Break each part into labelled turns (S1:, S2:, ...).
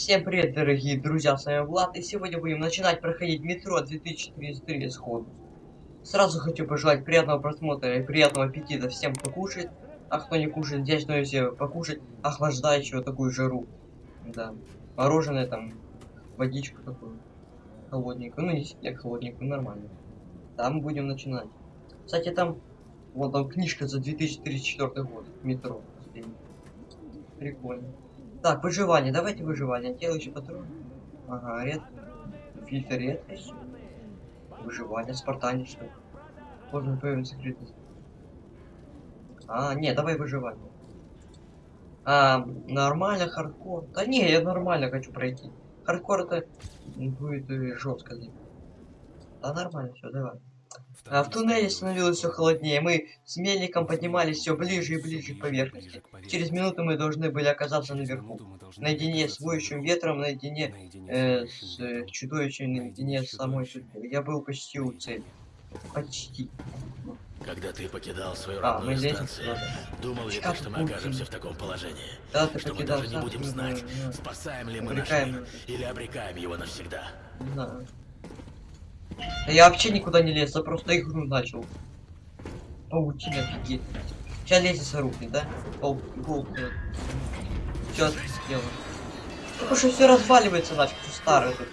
S1: Всем привет, дорогие друзья, с вами Влад, и сегодня будем начинать проходить метро 2033 сходу. Сразу хочу пожелать приятного просмотра и приятного аппетита всем, кто кушает, а кто не кушает, взять что себе покушать охлаждающего такую жару. Да, мороженое там, водичку такую, холодненькую, ну не сильно холодненькую, нормально. Там будем начинать. Кстати, там, вот там книжка за 2034 год, метро. Прикольно. Так, выживание. Давайте выживание. Делающий патрон. Ага, ред. Фильтр редкость. Выживание. Спартанец, что? Можно появить секретность. А, не, давай выживание. А, нормально, хардкор. Да не, я нормально хочу пройти. Хардкор это будет э, жестко. Да нормально, все, давай. А в туннеле становилось все холоднее. Мы с мельником поднимались все ближе и ближе к поверхности. Через минуту мы должны были оказаться наверху. Наедине с воющим ветром, наедине э, с э, чудовищем, наедине с самой судьбой. Я был почти у цели. Почти.
S2: Когда ты покидал свою
S1: А,
S2: родную станцию, думал ли ты, что мы окажемся в таком положении?
S1: Да, ты
S2: Что мы даже не будем знать, спасаем ли мы наш мир или обрекаем его навсегда.
S1: Не знаю. Да я вообще никуда не лез, я просто игру начал. Паутина офигеть. Сейчас лестница рухнет, да? Паук. Все сделано. Потому что все разваливается нафиг, все старое тут.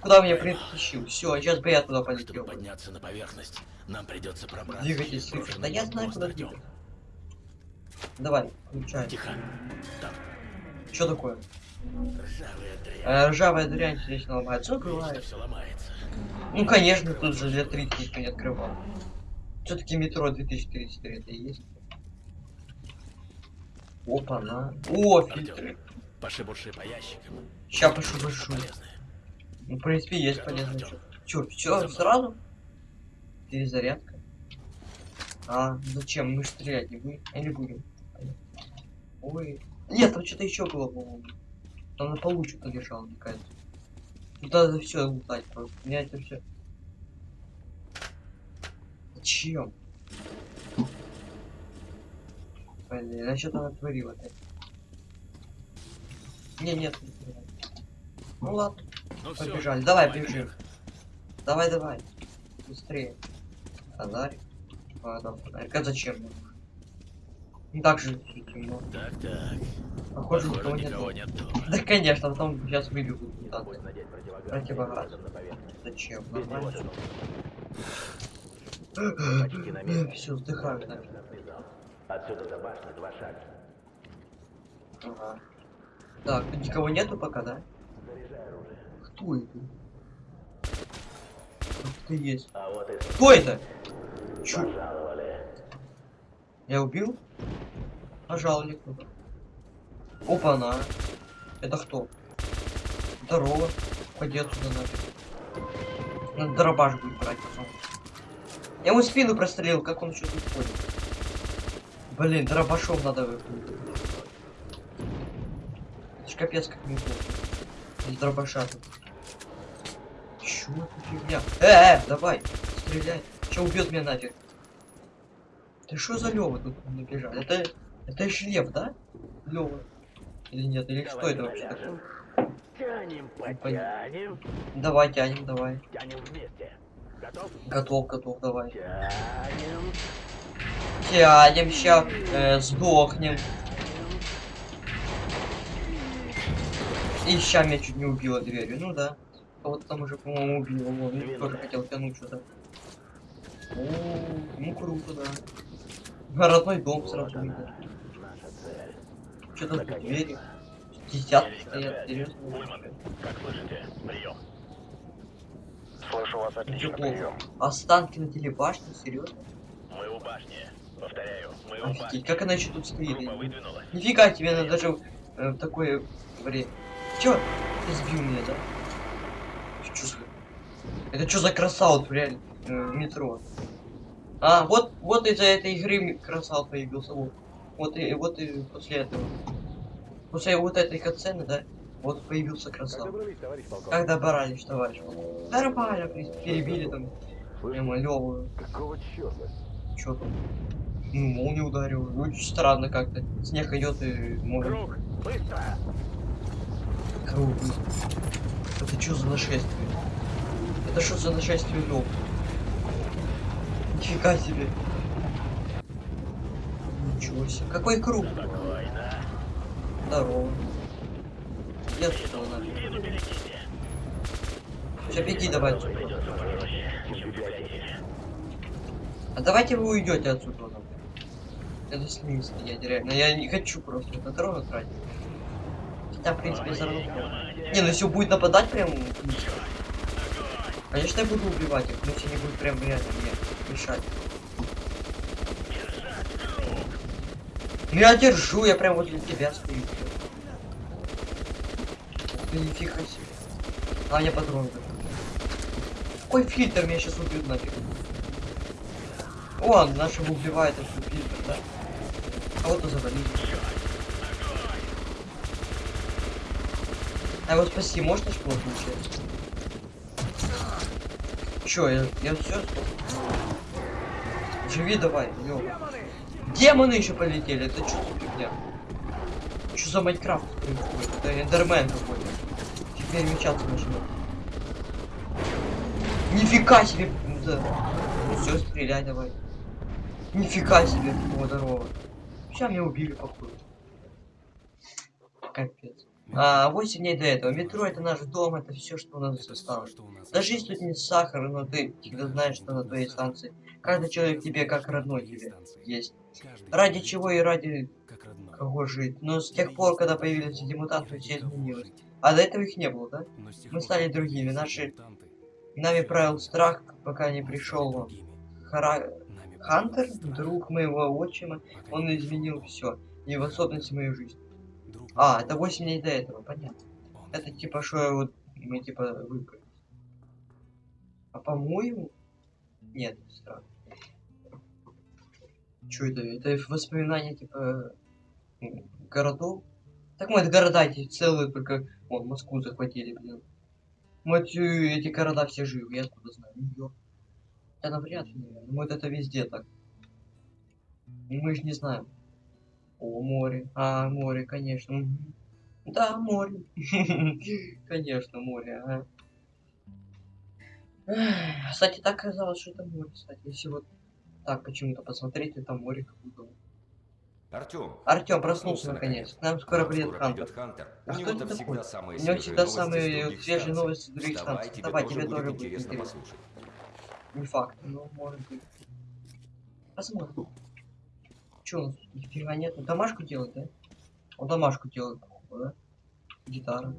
S1: Куда меня притащил? Все, сейчас бы я туда полетел.
S2: Чтобы подняться на поверхность, нам придется пробраться.
S1: Свыше.
S2: прошлый
S1: Да я знаю, куда двигаться. Давай, включай.
S2: Тихо. Там
S1: Что такое?
S2: Ржавая дрянь.
S1: Э, ржавая дрянь вечно ломается.
S2: Все ломается.
S1: Ну, конечно, тут же для 30 никто не открывал. Все-таки метро 2033 это есть. Опа, на. О, фильтры.
S2: Пошибурши по ящикам.
S1: Ща.
S2: Полезные.
S1: Ну, в принципе, есть полезно. Чё, все сразу? Перезарядка. А, зачем? Мы стрелять не будем. Или будем? Ой. Нет, там что-то еще было, по-моему. Там на полу что-то лежало, мне кажется. Тут надо все лутать просто. Меня это все. Зачем? Блин, а что-то натворил опять. Не, нет, не. Ну ладно.
S2: Ну
S1: Побежали. Давай, бежим.
S2: наверх.
S1: Давай, давай. Быстрее. Фонарик. А, да, фонарик. А зачем? Ну так же темно.
S2: Так, так.
S1: Похоже,
S2: Похоже,
S1: никого
S2: никого нет дома.
S1: Да, конечно, потом сейчас
S2: надеть
S1: Противогаз. Зачем? Нормально. Все, вздыхаю, да.
S2: Отсюда до башни два шага.
S1: Ага. Так, тут никого нету пока, да? Кто это? Кто есть?
S2: А вот
S1: Кто это? Чё?
S2: пожаловали.
S1: Я убил? Пожалуй, кто-то. Опа-на. Это кто? Здорово. Пойди отсюда нафиг. Надо дробаш будет брать потом. Я ему спину прострелил, как он тут ходит. Блин, дробашом надо выходить. Это ж капец как неплохо. Из дробаша тут. Чё это фигня? Э, э, давай, стреляй. Че убьет меня нафиг? Ты что за Лёва тут набежал? Это, это ж Лев, да? Лёва. Или нет? Или что это вообще такое?
S2: Тянем,
S1: потянем. Давай, тянем, давай.
S2: Тянем вместе. Готов?
S1: Готов, готов, давай.
S2: Тянем.
S1: Тянем, ща э, сдохнем. И ща меня чуть не убило дверью. Ну да. Кого-то там уже, по-моему, убило. Вон, я тоже хотел тянуть что-то. О, ну круто, да. Родной дом сразу видно. Что-то тут двери. Десятки стоят, вообще.
S2: Как слышите? Прием.
S3: Слышу вас отлично, прием.
S1: Останки на телебашне, серьезно?
S2: Мы у башни. Повторяю, мы у башни.
S1: как она еще тут стоит? Нифига тебе, она даже э, в такое время. Чё? Ты сбил меня, да? За... Это что за красаут, реально, э, в метро? А, вот, вот из-за этой игры красаут появился, вот. Вот и, вот и после этого. После вот этой катсцены, да, вот появился
S2: товарищ полковник?
S1: Как добрались, товарищ? Нормально, в принципе, перебили там, прямо левую.
S2: Какого черта?
S1: Чё там? Ну, молния ударил. Ну, странно как-то. Снег идет и может.
S2: Круг, быстро!
S1: Круглый. Это что за нашествие? Это что за нашествие лоб? Нифига себе. Ничего себе. Какой круг? Здорово. Нет, что нафиг. Все, беги давай. А давайте вы уйдете отсюда. Это с стоять, реально. Я не хочу просто это дорогу тратить. Хотя, в принципе, все равно. Не, ну если будет нападать прям. Конечно, я буду убивать их, но если не будет прям реально мешать. Ну я держу, я прям возле тебя стою. Да нифига себе. А, мне патроны. Какой фильтр меня сейчас убьют нафиг? О, нашего убивает этот фильтр, да? Кого-то завалили. А его спаси можно что получается? Чё, я, я все Живи давай, ё. Демоны еще полетели, это что фигня? Что за Майнкрафт происходит? Это эндермен какой-то. Теперь мечаться начнет. Нифига себе! Да. Ну все, стреляй давай. Нифига себе, о, здорово. Сейчас меня убили, походу. Капец. А, 8 дней до этого. Метро это наш дом, это все, что у нас осталось. Даже если тут не сахар, но ты всегда знаешь, что на твоей станции. Каждый человек тебе как родной тебе есть. Ради чего и ради кого жить. Но с тех пор, когда появились эти мутанты, все изменилось. А до этого их не было, да? Мы стали другими. Наши... Нами правил страх, пока не пришел Хара... Хантер, друг моего отчима. Он изменил все. И в особенности мою жизнь. А, это 8 дней до этого, понятно. Это типа, что вот мы типа выбрали. А по-моему... Нет, странно. Что это? Это воспоминания типа городов? Так мы это города эти целые, только вон Москву захватили, блин. Мы эти, эти города все живы, я откуда знаю. Нью-Йорк. Да навряд ли, наверное. Мы это везде так. Мы же не знаем. О, море. А, море, конечно. Да, море. Конечно, море, ага. Кстати, так казалось, что это море, кстати. Если вот так почему-то посмотреть, это море как будто.
S4: Артем.
S1: Артем проснулся наконец. К нам скоро придет Хантер.
S4: Хантер.
S1: А
S4: него
S1: это
S4: самые
S1: У него всегда самые свежие новости с других станций. Давай, тебе тоже будет
S4: интересно послушать.
S1: Не факт, но может быть. Посмотрим. Че у нас? Нифига нет. Домашку делать, да? Он домашку делает, походу, да? Гитара.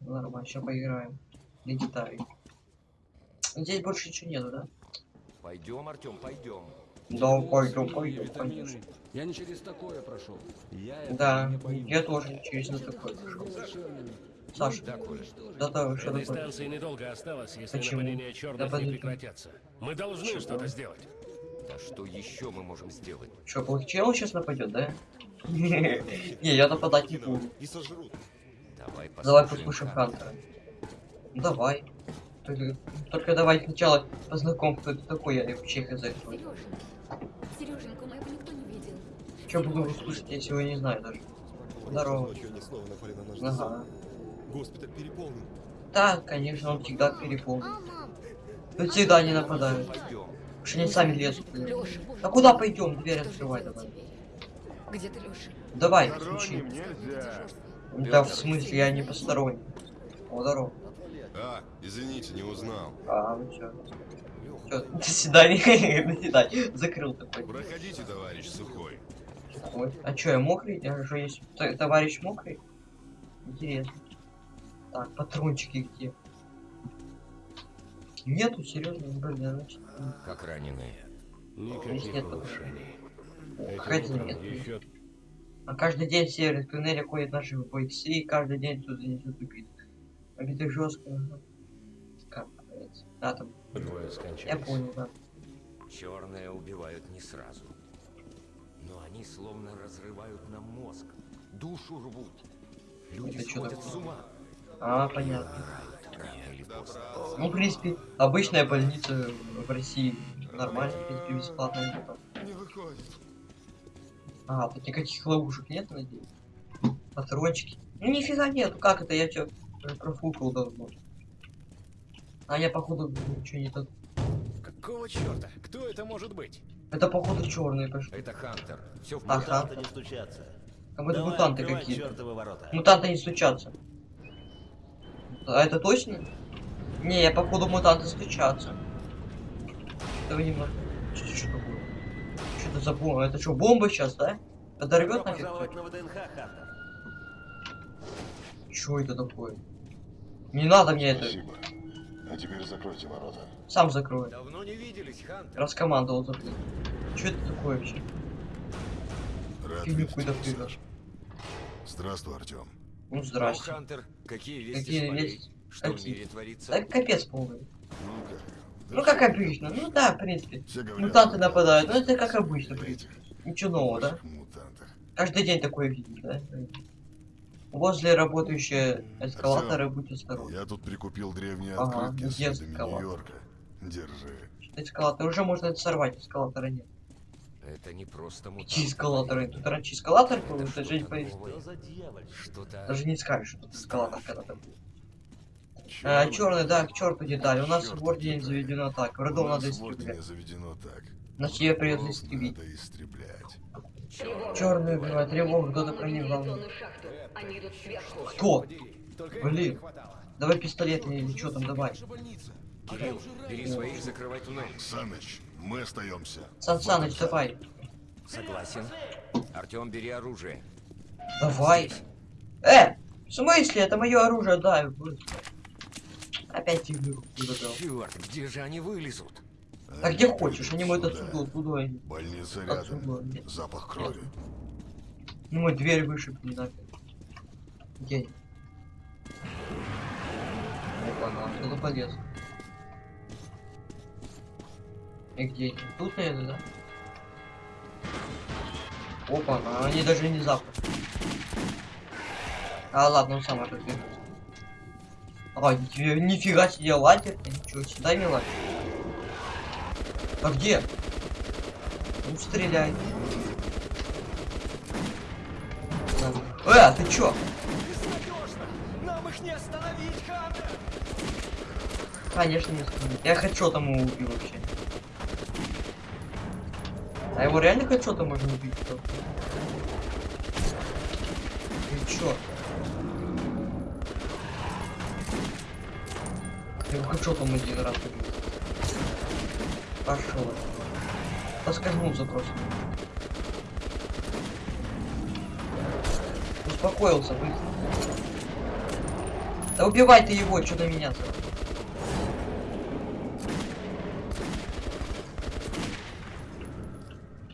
S1: Нормально, сейчас поиграем. На гитаре. Здесь больше ничего нету, да?
S4: Пойдем, Артем, пойдем.
S1: Да, пойдем, пойдем, конечно.
S5: Я не через такое прошел. Я
S1: Да,
S5: не
S1: я тоже через на такой пошел.
S5: Совершенно.
S1: Саша,
S4: Да,
S1: да, да, что такое?
S6: станции недолго осталось, если
S1: Почему?
S6: нападения черных
S1: Да
S6: не прекратятся. Мы должны что-то сделать.
S4: Да что еще мы можем сделать?
S1: Что, получил сейчас нападет, да? Не, я нападать не буду.
S4: Давай послушаем. Хантера.
S1: Давай. Только, только давай сначала познакомь, кто это такой, я вообще хз. кто это.
S7: Сереженька, моего никто не видел.
S1: Чё буду слушать, если его не знаю даже. Здорово.
S8: Ночью они снова напали на наш
S1: Ага.
S8: Госпиталь переполнен.
S1: Да, конечно, он всегда переполнен.
S7: А, мам,
S1: Тут всегда не нападают. Потому что они сами лезут. А куда
S7: я
S1: пойдем? Дверь открывай давай.
S7: Где ты?
S1: Давай, включи. Да, в смысле, я не посторонний. О, здорово.
S8: А, извините, не узнал.
S1: А, ну чё. Чё, до свидания. До свидания. Закрыл такой.
S8: Проходите, товарищ Сухой.
S1: Ой, а чё, я мокрый? Я же есть товарищ мокрый? Интересно. Так, патрончики где? Нету, серьезно, блин, значит. м,
S4: Как раненые.
S1: Здесь нет
S6: Никаких
S1: о, Какая-то
S6: Утром
S1: нет.
S6: еще
S1: А каждый день в северных туннелях ходят наши бойцы, и каждый день тут несут убитых. Убитых жестко. ага. Как говорится. Да, там.
S6: двое
S1: Я
S6: скончались.
S1: понял, да.
S4: Черные убивают не сразу. Но они словно разрывают нам мозг. Душу рвут. Люди
S1: Это
S4: сходят с ума.
S1: А, понятно. Ну, в принципе, обычная больница в России нормально, в принципе, бесплатная. где-то.
S8: Не выходит.
S1: А, тут никаких ловушек нет, надеюсь? Патрончики. Ну нифига нет, как это, я чё, профукал давно. А я походу ничего не так.
S6: Какого черта? Кто это может быть?
S1: Это походу черные пошли.
S4: Это Хантер. Все в
S1: Ага.
S4: порядке.
S2: Мутанты не стучатся.
S1: Как будто
S2: Давай,
S1: мутанты какие-то. Мутанты не стучатся. А это точно? Не, я походу мутанты стучатся. Давай немного. Что, что такое? Что это за бомба? Это что, бомба сейчас, да? Подорвет нафиг?
S2: на ВДНХ, Хантер.
S1: Что это такое? Не надо мне это.
S3: Спасибо. А теперь закройте ворота.
S1: Сам закрою.
S4: Давно не виделись, Хантер.
S1: Раскомандовал закрыть. Что это такое вообще?
S8: Рад
S1: Фигню привез.
S8: Саш. Здравствуй, Артем.
S1: Ну
S4: Ну,
S1: здрасте.
S4: Хантер, какие вести
S1: Какие вести?
S4: Что в
S1: Какие?
S4: мире творится?
S1: Да капец полный.
S8: Ну как?
S1: Ну как обычно. Ну да, в принципе.
S8: Говорят,
S1: Мутанты нападают. Ну
S8: ты
S1: это как обычно, в принципе. Ничего нового, да?
S8: мутантах.
S1: Каждый день такое видишь, да? Возле работающие эскалаторы, будь осторожны.
S8: Я тут прикупил древние
S1: Ага,
S8: открытки с видами? Нью-Йорка. Держи.
S1: Эскалатор. Уже можно это сорвать, эскалатора нет.
S4: Это не просто мутант.
S1: Какие эскалаторы? Тут раньше эскалатор был,
S4: Это
S1: это же не?
S4: Что-то...
S1: Даже не скажешь, что тут эскалатор когда-то был.
S8: Чёрный.
S1: А, черный, да, к черту детали. У нас в ордене заведено так.
S8: У
S1: Врагов
S8: нас
S1: надо
S8: в Ордене
S1: истреблять.
S8: заведено так.
S1: Значит, ее придется истребить.
S8: Надо истреблять.
S1: Черный убивает тревогу, кто-то
S7: сверху.
S1: Кто? Блин. Давай пистолет или что там, давай.
S4: Кирилл, бери своих, закрывай туннель.
S8: Саныч, мы остаемся.
S1: Сан Саныч, давай.
S4: Согласен. Артем, бери оружие.
S1: Давай. Э, в смысле? Это мое оружие, да. Опять фигню забрал.
S4: Черт, где же они вылезут?
S1: А где хочешь, они могут
S8: Сюда.
S1: отсюда, туда. они.
S8: Больница рядом.
S1: Отсюда.
S8: Запах крови.
S1: Ну, мой дверь вышибли нафиг. Где они? Опа, на, кто-то полез. И где они? Тут, наверное, да? Опа, на, они даже не запах. А, ладно, он сам отодвинулся. А, нифига, себе лазер. Ничего себе, дай мне лазер. А где? Ну, стреляй. Э, а ты чё?
S5: Нам их не остановить!
S1: Конечно, не остановить. Я хедшотом его убил вообще. А его реально хедшотом можно убить? Что? Ты чё? Я его хедшотом один раз убил. Пошел. Поскользнулся просто. Успокоился быстро. Да убивай ты его, что на меня сразу.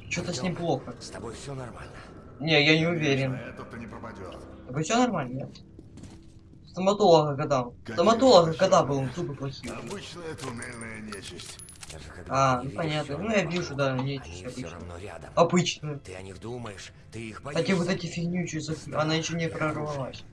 S1: Что-то с ним плохо.
S4: С тобой все нормально.
S1: Не, я не уверен.
S8: Этот-то не пропадет.
S1: Тобой все нормально, нет? Стоматолога когда? Стоматолога когда был, зубы плохие.
S8: Обычная туннельная нечисть.
S1: А, ну понятно. Ну я вижу, да,
S4: Они
S1: нечисть
S4: все
S1: обычно.
S4: равно рядом.
S1: Обычную.
S4: Ты о них думаешь, ты их боишься.
S1: вот эти фигнючие, зак- она еще не прорвалась.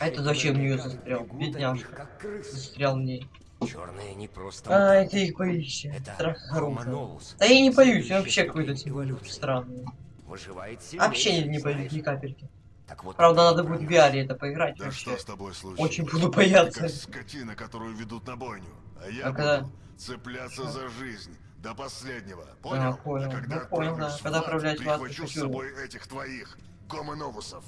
S1: А это зачем в
S4: говоря,
S1: застрял? Бедняжка. Застрял в ней.
S4: Черные не просто
S1: А, это их боишься.
S4: Это
S1: Страх хороший. Да я не боюсь, я вообще какой-то
S4: эволюции.
S1: странный. Вообще не, не боюсь ни капельки.
S4: Так вот,
S1: Правда, надо будет в. VR это поиграть.
S8: Да
S1: вообще.
S8: что с тобой случилось?
S1: Очень буду бояться.
S8: скотина, которую ведут на бойню. А я
S1: А
S8: буду
S1: когда-
S8: цепляться за жизнь до последнего. Понял?
S1: А, понял.
S8: А когда
S1: Ну, понял, да.
S8: в
S1: Когда отправлять в ад,
S8: прихвачу с собой этих твоих гомоновусов.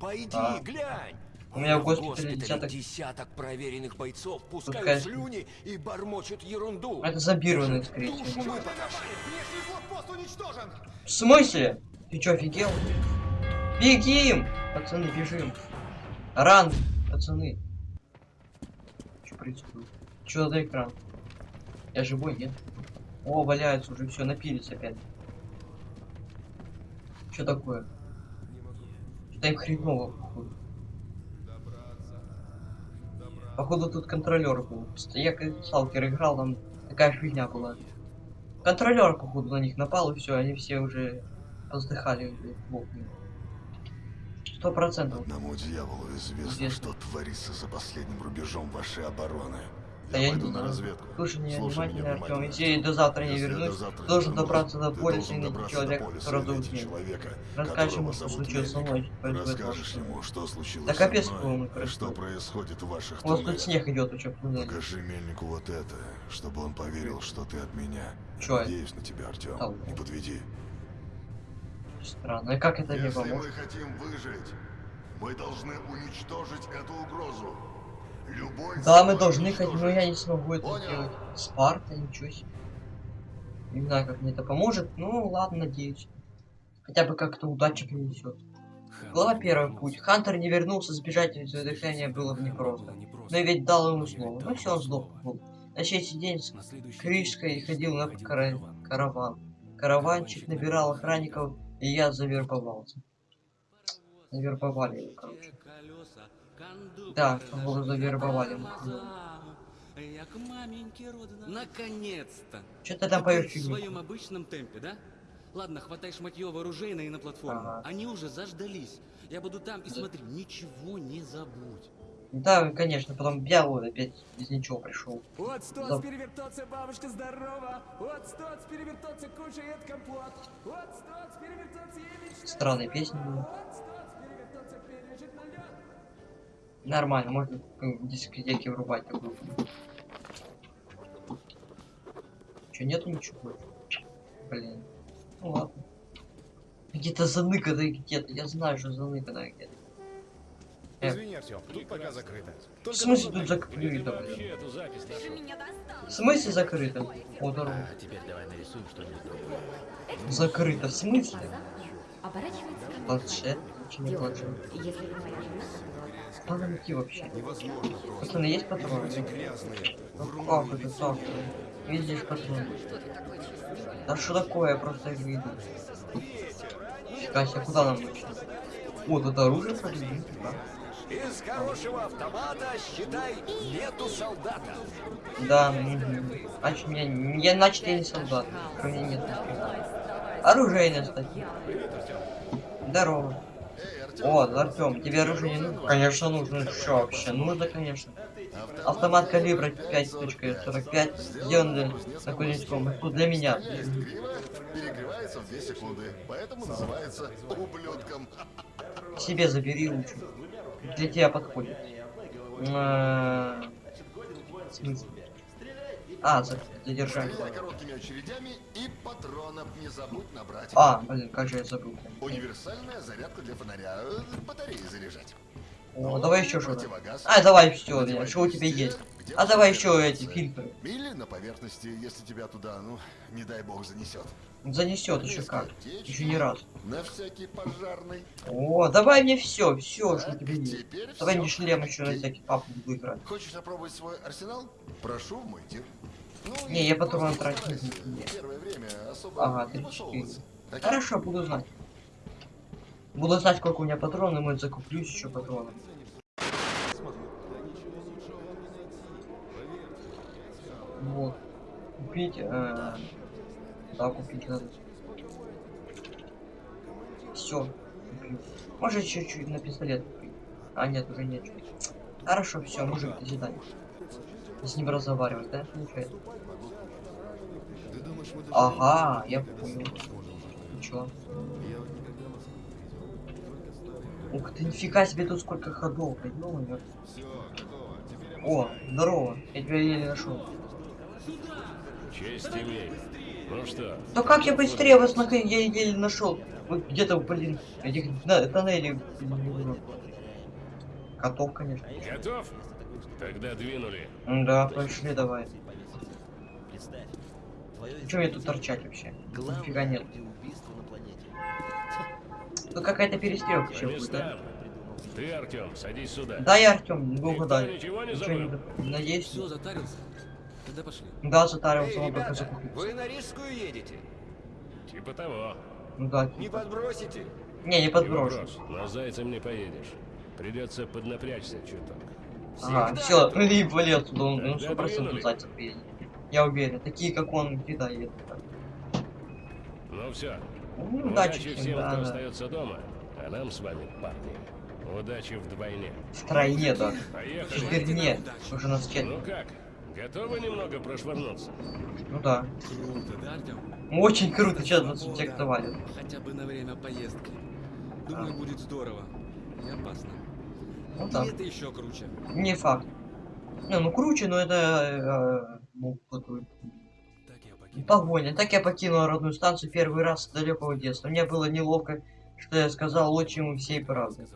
S4: Пойди,
S1: А.
S4: глянь.
S1: У меня в госпитале
S4: госпитале
S1: десяток-
S4: десяток проверенных бойцов пускают
S1: конечно.
S4: слюни и бормочут ерунду.
S1: Это зомбированные, скорее
S4: Душу
S1: всего. В смысле? Ты чё, офигел? Бегим! Пацаны, бежим. Ран, пацаны. Что происходит? Что за экран? Я живой, нет? О, валяются уже, все, напились опять. Что такое? Что-то им хреново, походу. Походу тут контролер был. Я как сталкер играл, там такая фигня была. Контролер, походу, на них напал, и все, они все уже поздыхали. Мой. Сто процентов.
S8: Одному дьяволу известно,
S1: Известно.
S8: что творится за последним рубежом вашей обороны.
S1: Да
S8: Я
S1: я
S8: пойду
S1: не
S8: на разведку.
S1: Слушай меня
S8: Слушай
S1: внимательно, Артем. Если до завтра не
S8: я
S1: вернусь,
S8: до завтра
S1: должен добраться до полиса и найти человека, который Ник.
S8: человека,
S1: Расскажешь ему, что случилось со мной.
S8: Расскажешь ему, что случилось
S1: Да капец, по-моему,
S8: что
S1: происходит.
S8: в ваших
S1: У вас тут
S8: туннелях.
S1: снег идет еще.
S8: Покажи мельнику вот это, чтобы он поверил, что ты от меня.
S1: Чё?
S8: Надеюсь на тебя, Артем. Не подведи.
S1: Странно. И как это не
S8: Если мы
S1: поможет?
S8: хотим выжить, мы должны уничтожить эту угрозу. Любой
S1: Да, мы должны хоть, но
S8: уничтожить.
S1: я не смогу это
S8: Понял.
S1: сделать. Спарта, ничего себе. Не знаю, как мне это поможет. Ну, ладно, надеюсь. Хотя бы как-то удача принесет. Глава первая путь. Хантер не вернулся, сбежать из дыхания было бы непросто. Но я ведь дал ему слово. Ну все, он сдох. был. На третий день с Крижской ходил на кара- караван. Караванчик набирал охранников, и я завербовался. Завербовали его, короче. Да, его завербовали.
S9: Наконец-то!
S1: Что ты там поешь
S9: В своем обычном темпе, да? Ладно, хватай шматье вооружейное и на платформу.
S1: Ага.
S9: Они уже заждались. Я буду там и смотри, ничего не забудь.
S1: Да, конечно, потом я вот опять без ничего пришел.
S5: Вот стоц
S1: Да.
S5: перевертоться, бабушка здорова. Вот стоц перевертоться, кушает компот. Вот стоц перевертоться.
S1: Странная песня была.
S5: Вот
S1: Нормально, можно в дискотеке врубать такую. Че, нету ничего? Блин. Ну ладно. Где-то заныкано где-то. Я знаю, что заныкано где-то. Э,
S6: Извини, Артем, тут пока закрыто.
S1: В смысле тут закрыто, блин? В смысле закрыто? О, здорово.
S2: теперь давай нарисуем что-нибудь другое.
S1: Закрыто, в смысле? Планшет? Че не планшет?
S7: Если вы моя жена,
S1: Надо вообще. Пацаны, есть патроны? Ну как это так? Видишь патроны? Да что такое, я просто их. Фига себе, куда нам нужно? О, тут оружие подвинуть, да?
S5: Из хорошего автомата, считай, нету солдата.
S1: Да, мгм. значит, меня, я, значит, я не солдат. У меня нет. Оружейная статья. Здорово. О, Артем, тебе оружие не нужно? Конечно нужно. Что вообще? Нужно, конечно. Автомат калибра 5.45, сделанный на Кузнецком. Это для меня.
S8: Перегревается в 2 секунды, поэтому называется ублюдком.
S1: Себе забери лучше. Для тебя подходит. Э, В смысле? А, за-.
S8: Стреляй короткими очередями и патронов не забудь набрать.
S1: А, блин, как же я забыл.
S8: Универсальная зарядка для фонаря. э, Батареи заряжать.
S1: О, давай еще что-то. А, давай все, что у тебя есть. А давай еще эти фильтры.
S8: Или на поверхности, если тебя туда, ну, не дай бог, занесет.
S1: Занесет еще как. Еще не раз.
S8: На всякий пожарный.
S1: О, давай мне все, все, что у тебя есть. Давай мне шлем еще на всякий папу буду играть.
S8: Хочешь опробовать свой арсенал? Прошу мой тир. Ну,
S1: Не,
S8: и
S1: я
S8: время особо
S1: Ага,
S8: не
S1: 34.
S8: высовываться. Окей?
S1: Хорошо, буду знать. Буду знать, сколько у меня патронов, может закуплюсь еще патронов. Вот. Купить, э, да, купить надо. Все. Может чуть-чуть на пистолет купить. А нет, уже нет. Хорошо, все, мужик, до свидания. С ним разговаривать, да, получается? Ага, я понял. Ничего. Ух ты, нифига себе тут сколько ходов, блядь, ну. О, здорово, я тебя еле нашел.
S6: Честь имею. Ну что,
S1: Да как я быстрее вас нахрен я еле нашел? Вот где-то, блин, этих на, тоннелей. Котов, конечно.
S6: готов? Тогда двинули.
S1: Да, пошли давай. Чего мне тут торчать вообще? Нифига нет. Тут какая-то перестрелка еще будет, да?
S6: Ты, Артем, садись сюда.
S1: Да, я Артем,
S6: Никто
S1: угадали.
S6: ничего не забыл?
S1: Надеюсь.
S9: Все, затарился? Тогда пошли.
S1: Да, затарился,
S5: Эй, ребята, вы на Рижскую едете?
S6: Типа того.
S1: Ну да.
S5: Не
S1: типа.
S5: подбросите?
S1: Не, не подброшу.
S6: На зайцем не поедешь. Придется поднапрячься чуток.
S1: Ага, все, и вали отсюда, он ну,
S6: Тогда
S1: сто процентов
S6: двинули.
S1: зайцев приедет. Я уверен, такие как он всегда едут.
S6: Ну все.
S1: Ну, удачи
S6: Удачи
S1: всем, да,
S6: кто
S1: да.
S6: остается дома. А нам с вами, парни, удачи вдвойне.
S1: В тройне даже.
S6: Поехали.
S1: Теперь нет, уже на скет.
S6: Ну как, Готовы немного прошвырнуться?
S1: Ну да.
S9: Круто, да, Артем?
S1: Очень круто, сейчас нас
S9: Свобода.
S1: интеллектуали.
S9: Хотя бы на время поездки. Думаю, будет здорово. И опасно.
S1: Ну
S9: И
S1: да.
S9: это еще круче.
S1: Не факт. Не, ну круче, но это... э, ну. Погоня. Так я покинул родную станцию первый раз с далекого детства. Мне было неловко, что я сказал отчиму всей правды.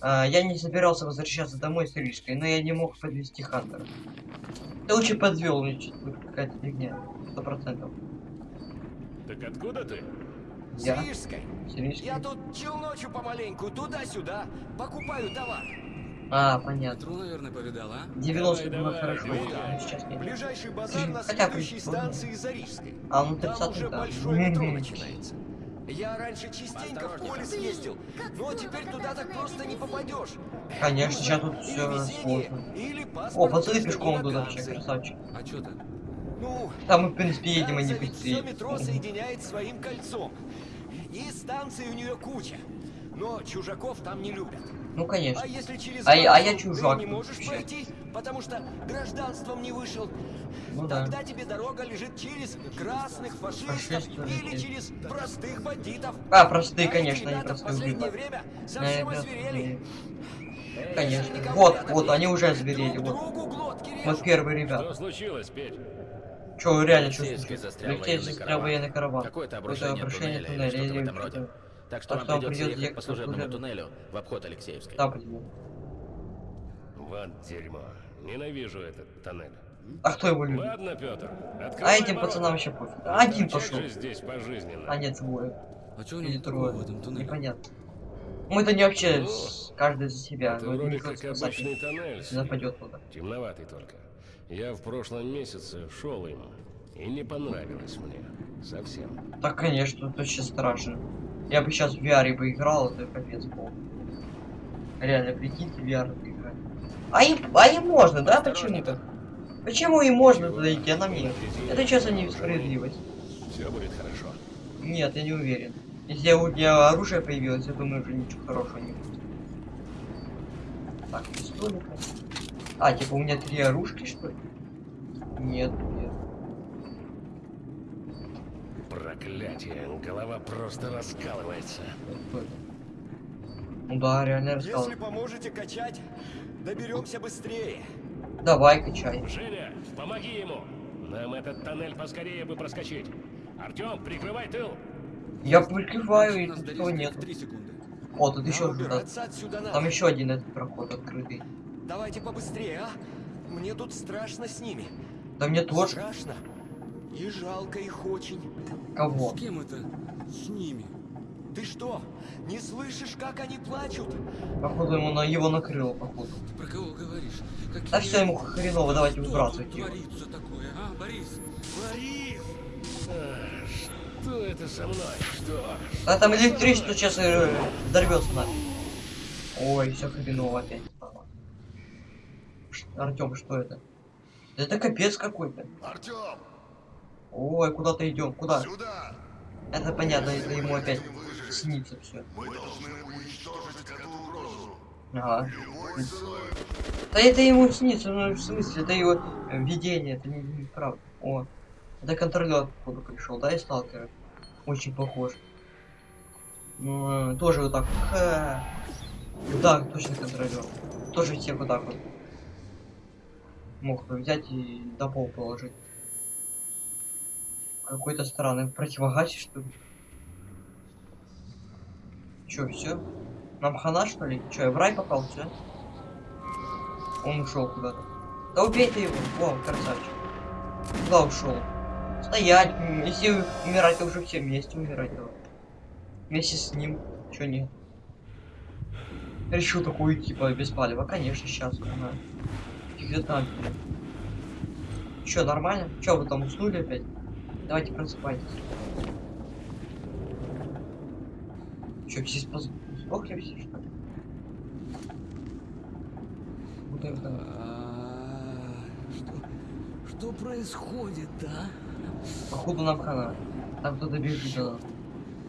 S1: А, я не собирался возвращаться домой с Рижкой, но я не мог подвести Хантера. Ты лучше подвел, какая-то фигня. Сто процентов.
S6: Так откуда ты?
S1: Я?
S4: С Рижской.
S1: С Рижкой?
S4: Я тут челночу помаленьку, туда-сюда, покупаю товар.
S1: А, понятно.
S9: Метро, наверное, повидал, а?
S1: 90
S6: Давай,
S1: было
S6: давай,
S1: хорошо,
S6: двигай.
S1: а сейчас нет.
S4: Ближайший базар на
S1: хотя бы
S4: следующей станции за Рижской.
S1: А, ну
S4: Там
S1: 30
S4: уже
S1: да.
S4: большое метро начинается. Я раньше частенько в поле съездил, но теперь туда так просто не попадешь.
S1: Конечно, сейчас тут все сложно. О, пацаны пешком идут вообще, красавчик.
S9: А что то
S4: Ну,
S1: Там мы, в принципе, едем,
S4: Ганза ведь
S1: быстрее.
S4: метро соединяет своим кольцом. И станций у нее куча. Но чужаков там не любят.
S1: Ну, конечно.
S4: А если через
S1: А я- а я чужак
S4: ты не можешь
S1: вообще.
S4: пройти, потому что гражданством не вышел,
S1: Ну да.
S4: тогда тебе дорога лежит через красных фашистов
S1: Фашистов
S4: или через простых бандитов.
S1: А, простые,
S4: А
S1: конечно, они
S4: ребята в
S1: простые
S4: последнее время
S1: Да,
S4: совсем
S1: это-
S4: озверели.
S1: Конечно. Вот, вот, они уже озверели,
S4: Друг
S1: вот. Вот первые
S6: Что
S1: ребята.
S6: случилось, Петь?
S1: Че, реально, что
S10: Алексеевский застрял военный
S1: застрял
S10: караван.
S1: военный караван.
S10: Какое-то обрушение
S1: обрушение
S10: туннеля или
S1: туннеля
S10: что-то в
S1: или
S10: этом роде.
S1: что-то.
S10: Так что
S1: Так
S10: вам
S1: что вам
S10: придется ехать
S1: ехать
S10: по служебному туннелю в обход Алексеевской.
S1: Да.
S6: Вот дерьмо. Ненавижу этот тоннель.
S1: А кто его любит?
S6: Ладно, Петр,
S1: А этим пацанам вообще пофиг. Один пошел.
S6: здесь пожизненно.
S1: А нет, двое.
S9: А что у
S1: трое.
S9: в этом туннеле?
S1: Непонятно. Мы-то не вообще
S6: Ну,
S1: с- каждый за себя.
S6: Это
S1: но
S6: вроде как обычный
S1: не-
S6: тоннель.
S1: если нападет туда.
S6: Темноватый только. Я в прошлом месяце шел им, и не понравилось мне. Совсем.
S1: Так, конечно, это вообще страшно. Я бы сейчас в VR бы играл, это капец был. Реально, прикиньте, VR. А им, а им можно, да? Почему-то? Почему им можно туда идти, а нам нет? Это честно несправедливость.
S6: Все будет хорошо.
S1: Нет, я не уверен. Если у меня оружие появилось, я думаю, уже ничего хорошего не будет. Так, пистолет. А, типа у меня три оружки, что ли? Нет, нет.
S6: Проклятие, голова просто раскалывается.
S1: Ну да, реально рассказал.
S4: Если поможете качать, доберемся быстрее.
S1: Давай, качай.
S6: Женя, помоги ему. Нам этот тоннель поскорее бы проскочить. Артем, прикрывай тыл.
S1: Я прикрываю, и никого нет. О, тут
S4: Нам
S1: еще
S4: убираться отсюда надо.
S1: Там еще один этот проход открытый.
S4: Давайте побыстрее, а? Мне тут страшно с ними.
S1: Да мне тоже.
S4: Страшно. И жалко их очень.
S1: Кого?
S9: С кем это? С ними.
S4: Ты что, не слышишь, как они плачут?
S1: Походу ему на его накрыло, походу.
S9: Ты про кого говоришь? Какие...
S1: Да все ему хреново, давайте выбрасывать его.
S9: творится такое, а, Борис? Борис!
S6: А, что это со мной? Что?
S1: Да там электричество сейчас э, взорвется нафиг. Ой, все хреново опять стало. Артем, что это? Да Это капец какой-то.
S8: Артем,
S1: Ой, куда-то идем. Куда?
S8: сюда!
S1: Это понятно, это ему опять снится все. Ага. Да это ему снится, ну в смысле, это его видение, это не, не правда. О, это контролер, походу, пришел, да, и сталкер. Очень похож. Ну, э, тоже вот так. Ха. Да, точно контролер. Тоже всех вот так вот. Мог взять и до пол положить. Какой-то странный противогаз, что ли? Чё, все? Нам хана, что ли? Чё, я в рай попал, все? Он ушел куда-то. Да убей ты его! О, красавчик. Куда ушел? Стоять! Если умирать, то уже все вместе умирать давай. Вместе с ним. Чё нет? Решил такую типа без палева. Конечно, сейчас. Ага. Фиг там. Чё, нормально? Чё, вы там уснули опять? Давайте просыпайтесь. Все спас... сдохли все, что ли? Вот это...
S9: А, Что, что происходит, да?
S1: Походу нам хана. Там кто-то бежит нас.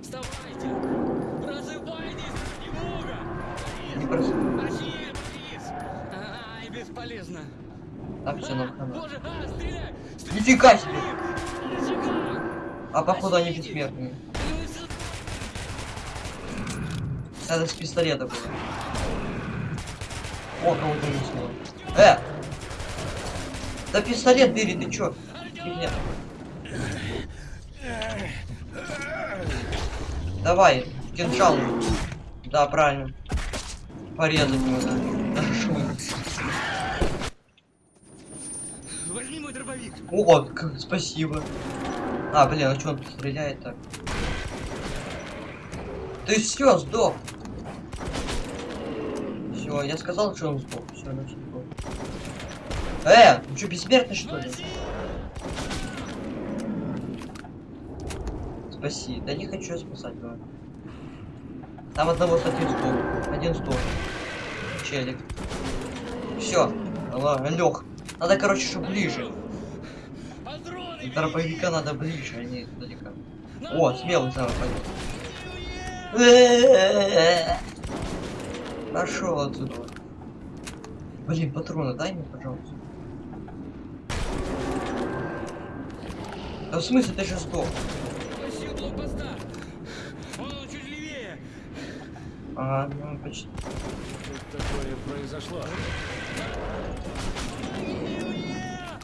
S9: Вставайте! Просыпайтесь! Немного!
S1: Не прос...
S9: Борис! Борис! Ай, бесполезно.
S1: Так, все, нам хана. Нифига себе! А походу они бессмертные. Это с пистолета было. О, кого-то унесло. Э! Да пистолет бери, ты чё? Фигня. Давай, кинжал. Да, правильно. Порезать его, да.
S9: Дробовик.
S1: О, спасибо. А, блин, а что он стреляет так? Ты все, сдох. Все, я сказал, что он сдох. Все, значит сдох. Э, ты что, бессмертный что ли? Спаси. Да не хочу я спасать, давай. Там одного один сдох. Один сдох. Челик. Все. Лег. Надо, короче, чтобы ближе. Дробовика надо ближе, а не далеко. О, смелый сам пойдет. Пошел отсюда. Блин, патроны дай мне, пожалуйста. Да в смысле ты же сдох? Ага, ну почти.
S6: Что такое произошло?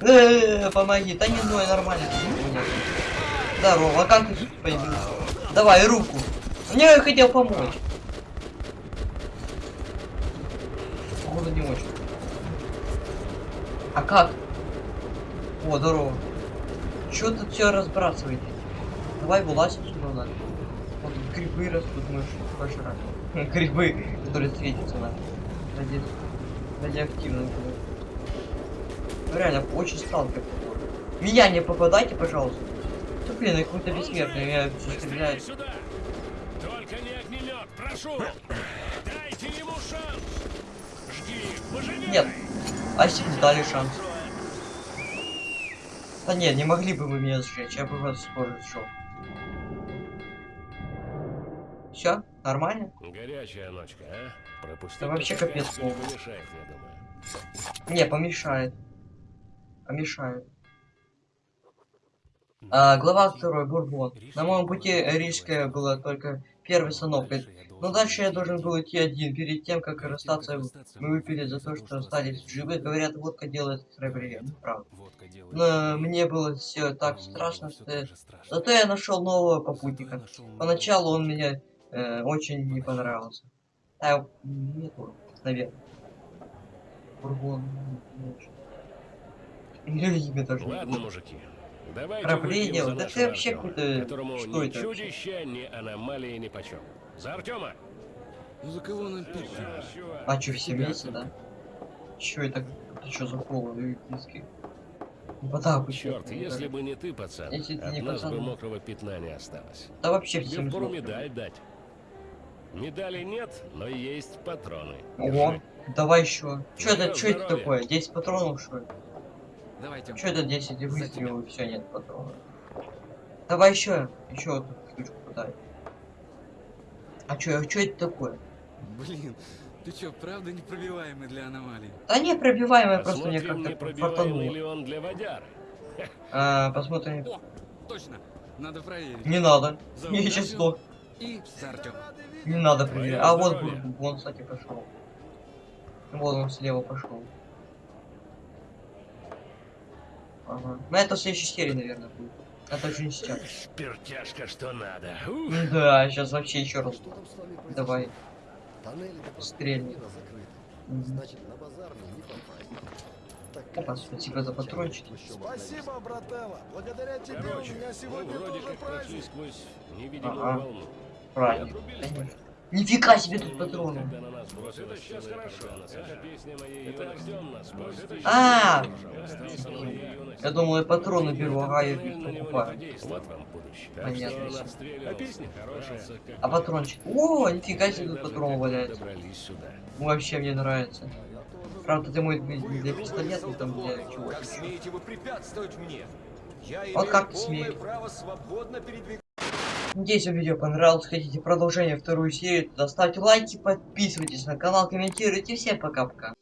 S1: Э, помоги, да не ной, нормально. Здорово, а как ты появился? Давай руку. Мне хотел помочь. Походу не очень. А как? О, здорово. Чё тут все разбрасываете? Давай вылазь отсюда надо. Вот грибы растут, мы пожрать. Грибы, которые светятся на. Ради... Реально, очень сталкер. Меня не попадайте, пожалуйста. Да блин, я какой-то бессмертный, меня все
S6: сюда! Только не огнемет, прошу! Дайте ему шанс! Жги, пожалей!
S1: Нет. А если бы дали шанс? Да нет, не могли бы вы меня сжечь, я бы вас скоро сжег. Все, нормально?
S6: Горячая ночка, а? Пропустить
S1: Да вообще капец
S6: не помешает, я думаю.
S1: Не, помешает. Помешает. А, глава 2. Бурбон. На моем пути Рижская была только первой остановкой. Но дальше я должен был идти один. Перед тем, как расстаться, мы выпили за то, что остались живы. Говорят, водка делает храбрее. Правда. Но мне было все так страшно, что. Зато я нашел нового попутника. Поначалу он мне э, очень не понравился. А, не помню, наверное. Бурбон. не даже не
S6: Ладно, мужики. Давайте за
S1: Да ты вообще какой-то-
S6: которому
S1: что
S6: ни
S1: это вообще?
S6: чудища, ни аномалии ни почем. За Артема!
S9: Ну за кого нам пить?
S1: А чё, все вместе, да? Чё это? Это что за повод олимпийский? Ну, вода
S6: Черт, если бы не ты, пацан,
S1: Если ты
S6: от
S1: не
S6: нас
S1: пацан.
S6: бы мокрого пятна не осталось.
S1: Да вообще
S6: Тебе
S1: всем сдохли.
S6: медаль дать. Медали нет, но есть патроны.
S1: Ого,
S6: Держи.
S1: давай еще. Чё это, чё это такое? 10 патронов, что ли?
S9: Давайте.
S1: Чё это 10 выстрелов и все, нет патронов? Давай еще, еще эту штучку подай. А а чё это такое?
S9: Блин, ты чё, правда непробиваемый для аномалий?
S1: Да не пробиваемая, просто мне как-то
S6: ли
S1: фартануло.
S6: он для.
S1: А, посмотрим.
S9: О, точно. Надо проверить.
S1: Не надо.
S9: Артём.
S1: сдох.
S9: И.
S1: Не надо проверять. А вот вон, кстати, пошел. Вот он слева пошел. Ага. Ну это в следующей серии, наверное, будет. Это же не сейчас.
S6: Спиртяшка, что надо. Ух.
S1: Ну Да, сейчас вообще еще раз. Давай. Стрельни.
S3: Значит, на базар не попасть.
S1: Опа, спасибо за патрончики.
S8: Спасибо, брателло. Благодаря тебе
S6: Короче,
S8: у меня
S6: мы
S8: сегодня тоже праздник.
S6: сквозь невидимую
S1: Ага.
S6: волну.
S1: Правильно. Нифига себе тут патроны. А! Я думал, я патроны беру, ага, я покупаю. Понятно.
S4: А
S1: патрончик. О, нифига себе тут патроны валяются. Вообще мне нравится. Правда, ты мой для пистолета, там для чего
S10: Как смеете вы препятствовать мне? Я
S1: Вот как ты смеешь?
S10: право свободно передвигаться.
S1: Надеюсь, вам видео понравилось. Хотите продолжение вторую серию, тогда ставьте лайки, подписывайтесь на канал, комментируйте. Всем пока-пока.